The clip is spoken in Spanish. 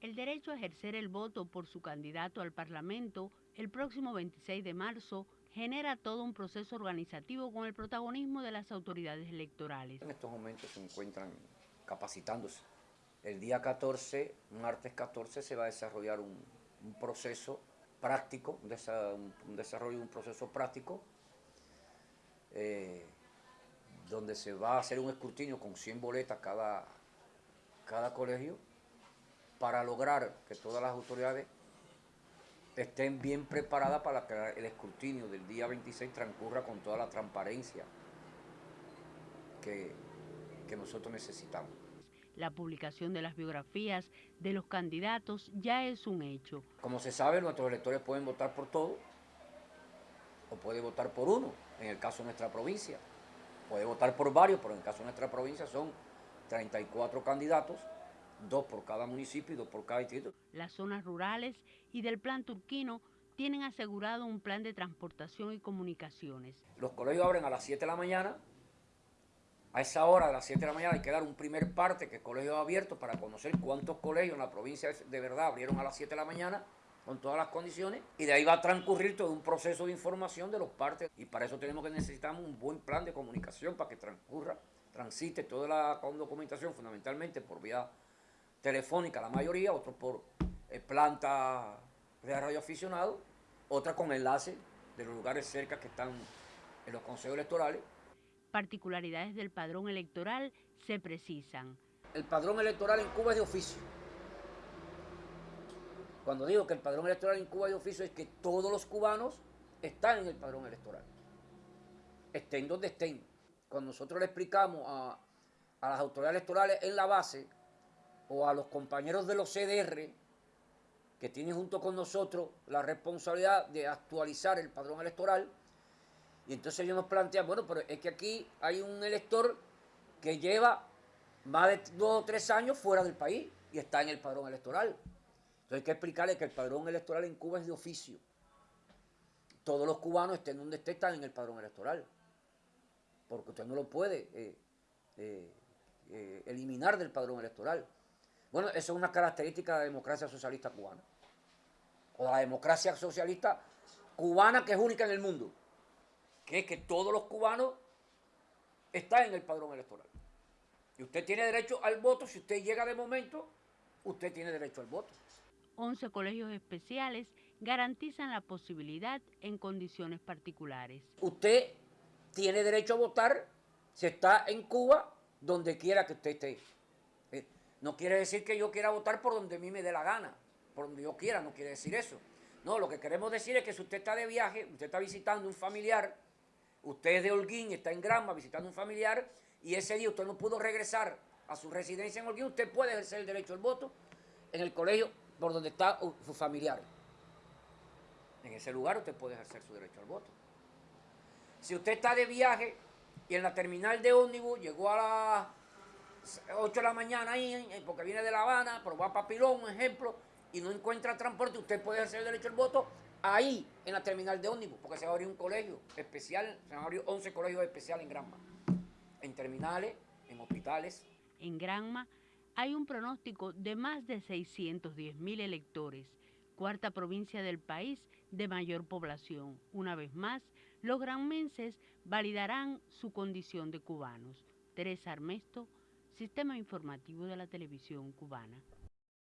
El derecho a ejercer el voto por su candidato al Parlamento el próximo 26 de marzo genera todo un proceso organizativo con el protagonismo de las autoridades electorales. En estos momentos se encuentran capacitándose. El día 14, martes 14, se va a desarrollar un, proceso práctico, un, desarrollo de un proceso práctico, eh, donde se va a hacer un escrutinio con 100 boletas cada, cada colegio, para lograr que todas las autoridades estén bien preparadas para que el escrutinio del día 26 transcurra con toda la transparencia que, que nosotros necesitamos. La publicación de las biografías de los candidatos ya es un hecho. Como se sabe, nuestros electores pueden votar por todo o puede votar por uno, en el caso de nuestra provincia. Puede votar por varios, pero en el caso de nuestra provincia son 34 candidatos dos por cada municipio y dos por cada distrito. Las zonas rurales y del plan turquino tienen asegurado un plan de transportación y comunicaciones. Los colegios abren a las 7 de la mañana. A esa hora de las 7 de la mañana hay que dar un primer parte que es colegio abierto para conocer cuántos colegios en la provincia de verdad abrieron a las 7 de la mañana con todas las condiciones y de ahí va a transcurrir todo un proceso de información de los partes y para eso tenemos que necesitamos un buen plan de comunicación para que transcurra, transite toda la documentación fundamentalmente por vía telefónica la mayoría, otros por eh, planta de radio aficionado, otra con enlace de los lugares cerca que están en los consejos electorales. Particularidades del padrón electoral se precisan. El padrón electoral en Cuba es de oficio. Cuando digo que el padrón electoral en Cuba es de oficio es que todos los cubanos están en el padrón electoral. Estén donde estén. Cuando nosotros le explicamos a, a las autoridades electorales en la base o a los compañeros de los CDR que tienen junto con nosotros la responsabilidad de actualizar el padrón electoral. Y entonces ellos nos plantean, bueno, pero es que aquí hay un elector que lleva más de dos o tres años fuera del país y está en el padrón electoral. Entonces hay que explicarle que el padrón electoral en Cuba es de oficio. Todos los cubanos, estén donde estén, están en el padrón electoral. Porque usted no lo puede eh, eh, eh, eliminar del padrón electoral. Bueno, eso es una característica de la democracia socialista cubana. O la democracia socialista cubana que es única en el mundo. Que es que todos los cubanos están en el padrón electoral. Y usted tiene derecho al voto. Si usted llega de momento, usted tiene derecho al voto. 11 colegios especiales garantizan la posibilidad en condiciones particulares. Usted tiene derecho a votar si está en Cuba, donde quiera que usted esté. No quiere decir que yo quiera votar por donde a mí me dé la gana, por donde yo quiera, no quiere decir eso. No, lo que queremos decir es que si usted está de viaje, usted está visitando un familiar, usted es de Holguín, está en Granma visitando un familiar, y ese día usted no pudo regresar a su residencia en Holguín, usted puede ejercer el derecho al voto en el colegio por donde está su familiar. En ese lugar usted puede ejercer su derecho al voto. Si usted está de viaje y en la terminal de ómnibus llegó a la 8 de la mañana ahí, porque viene de La Habana, pero va a Papilón, un ejemplo, y no encuentra transporte, usted puede hacer el derecho al voto ahí, en la terminal de ómnibus, porque se va a abrir un colegio especial, se van a abrir 11 colegios especiales en Granma, en terminales, en hospitales. En Granma hay un pronóstico de más de 610 mil electores, cuarta provincia del país de mayor población. Una vez más, los granmenses validarán su condición de cubanos. Teresa Armesto, Sistema Informativo de la Televisión Cubana.